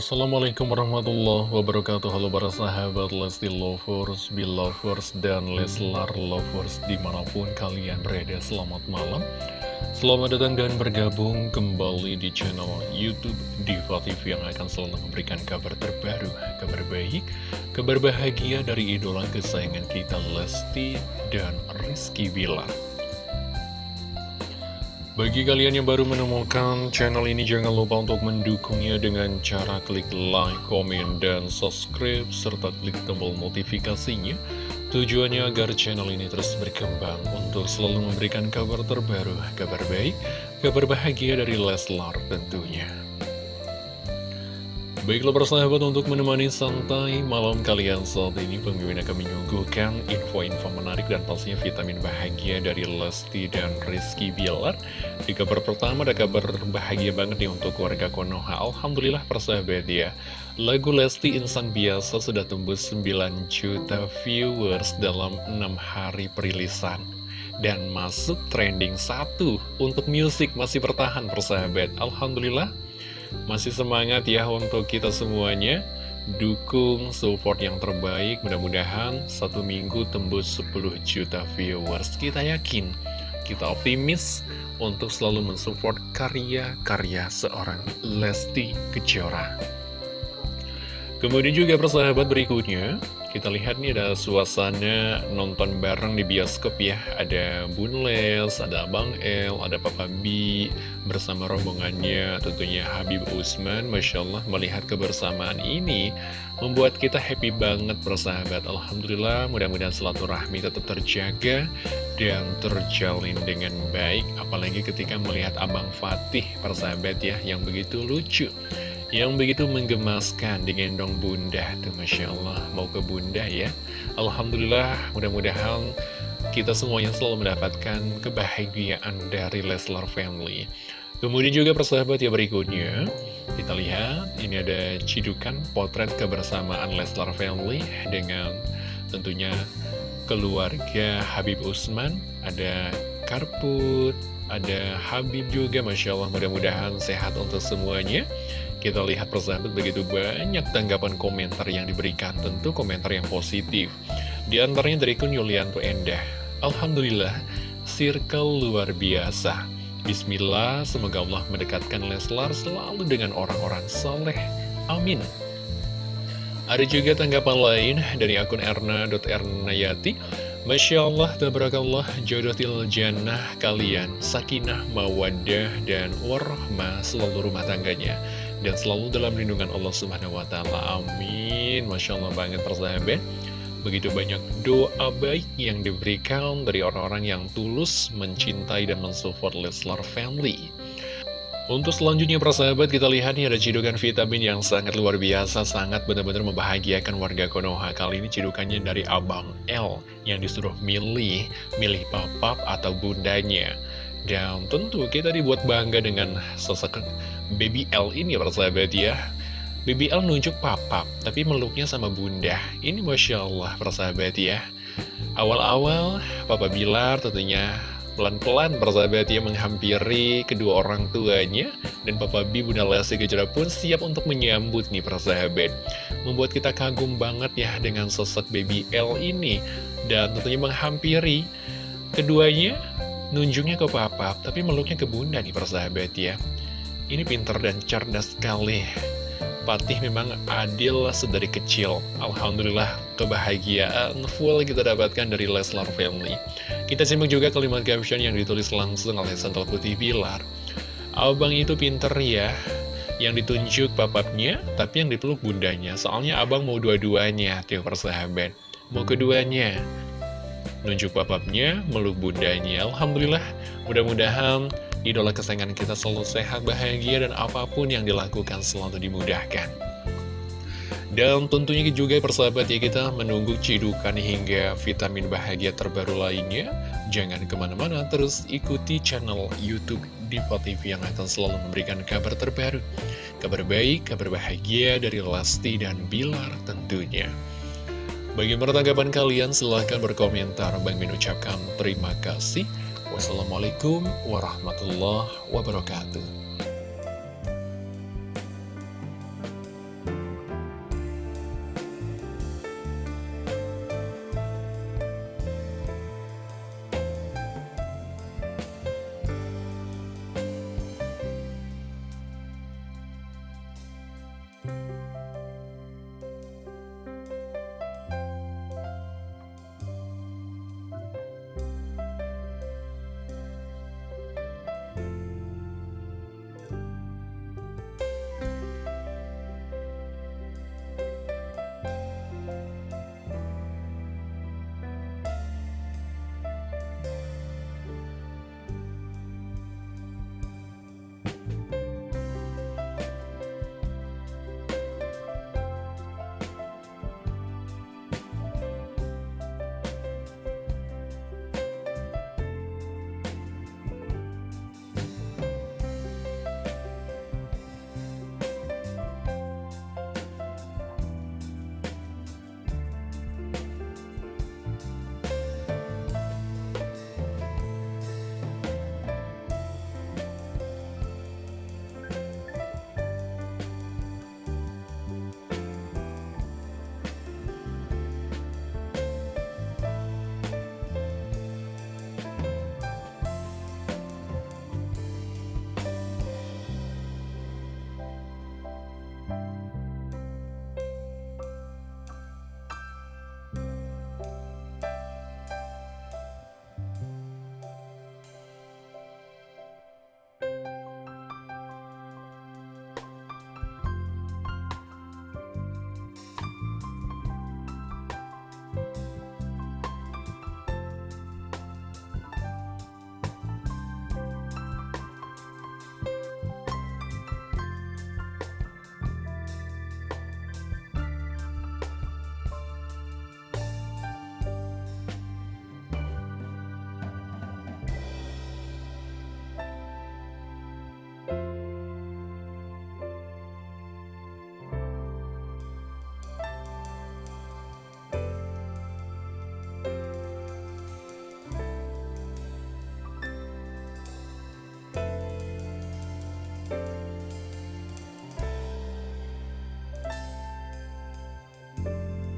Assalamualaikum warahmatullahi wabarakatuh. Halo para sahabat Lesti Lovers, Belovers, dan Leslar Lovers Di mana pun kalian berada, selamat malam. Selamat datang dan bergabung kembali di channel Youtube Diva TV Yang akan selalu memberikan kabar terbaru, kabar baik, kabar bahagia dari idola kesayangan kita Lesti dan Rizky Bilar bagi kalian yang baru menemukan channel ini, jangan lupa untuk mendukungnya dengan cara klik like, komen, dan subscribe, serta klik tombol notifikasinya. Tujuannya agar channel ini terus berkembang untuk selalu memberikan kabar terbaru, kabar baik, kabar bahagia dari Leslar tentunya. Baiklah persahabat untuk menemani santai malam kalian saat ini Pemimpin akan menyuguhkan info-info menarik dan pastinya vitamin bahagia dari Lesti dan Rizky Bilar. Di kabar pertama ada kabar bahagia banget nih untuk warga Konoha. Alhamdulillah persahabat ya. Lagu Lesti Insan Biasa sudah tembus 9 juta viewers dalam 6 hari perilisan. Dan masuk trending satu untuk musik masih bertahan persahabat Alhamdulillah masih semangat ya untuk kita semuanya. Dukung support yang terbaik. Mudah-mudahan satu minggu tembus 10 juta viewers. Kita yakin, kita optimis Untuk selalu mensupport karya-karya seorang Lesti Kejora. Kemudian juga persahabat berikutnya kita lihat nih ada suasana nonton bareng di bioskop ya. Ada Bun Les, ada Abang El, ada Papa B Bersama rombongannya tentunya Habib Usman. Masya Allah melihat kebersamaan ini Membuat kita happy banget persahabat. Alhamdulillah mudah-mudahan rahmi tetap terjaga Dan terjalin dengan baik. Apalagi ketika melihat Abang Fatih persahabat ya Yang begitu lucu yang begitu menggemaskan digendong bunda tuh Masya Allah. Mau ke bunda ya. Alhamdulillah mudah-mudahan kita semuanya selalu mendapatkan kebahagiaan dari Leslar Family. Kemudian juga persahabat ya berikutnya kita lihat ini ada cidukan potret kebersamaan Leslar Family dengan tentunya keluarga Habib Usman ada Karput ada Habib juga Masya Allah mudah-mudahan sehat untuk semuanya kita lihat persahabat begitu banyak tanggapan komentar yang diberikan, tentu komentar yang positif. Di antaranya dari kun Yulianto Endah. Alhamdulillah, circle luar biasa. Bismillah, semoga Allah mendekatkan Leslar selalu dengan orang-orang soleh. Amin. Ada juga tanggapan lain dari akun erna.ernayati. Masya Allah, tabarakallah, jodoh til jannah kalian, sakinah, mawadah, dan warahmah selalu rumah tangganya dan selalu dalam lindungan Allah Subhanahu wa taala. Amin. Masya Allah banget persahabat. Begitu banyak doa baik yang diberikan dari orang-orang yang tulus mencintai dan mensupport Leslar Family. Untuk selanjutnya persahabat kita lihat nih ada cidukan vitamin yang sangat luar biasa Sangat benar-benar membahagiakan warga Konoha Kali ini cidukannya dari Abang L Yang disuruh milih, milih papap atau bundanya Dan tentu kita dibuat bangga dengan sosok Baby L ini persahabat ya. Baby L nunjuk papa tapi meluknya sama bunda. Ini Masya Allah persahabat ya. Awal-awal Papa Bilar tentunya pelan-pelan persahabat ya menghampiri kedua orang tuanya. Dan Papa B Bunda Lesti Kejora pun siap untuk menyambut nih persahabat Membuat kita kagum banget ya dengan sosok Baby L ini. Dan tentunya menghampiri keduanya nunjuknya ke papa tapi meluknya ke bunda nih persahabat ya ini pintar dan cerdas sekali. Patih memang adil sedari kecil. Alhamdulillah kebahagiaan full kita dapatkan dari Leslar Family. Kita simak juga kalimat caption yang ditulis langsung oleh Santal Putih Bilar. Abang itu pinter ya, yang ditunjuk papapnya, tapi yang dipeluk bundanya. Soalnya abang mau dua-duanya, tiap persahabat. Mau keduanya. Nunjuk papapnya, meluk bundanya. Alhamdulillah, mudah-mudahan Idola kesayangan kita selalu sehat, bahagia, dan apa pun yang dilakukan selalu dimudahkan. Dan tentunya juga persahabat ya kita menunggu cidukan hingga vitamin bahagia terbaru lainnya. Jangan ke mana-mana, terus ikuti channel Youtube Diva TV yang akan selalu memberikan kabar terbaru. Kabar baik, kabar bahagia dari Lesti dan Bilar tentunya. Bagaimana tanggapan kalian? Silahkan berkomentar. Bang Min ucapkan terima kasih. Wassalamualaikum warahmatullahi wabarakatuh.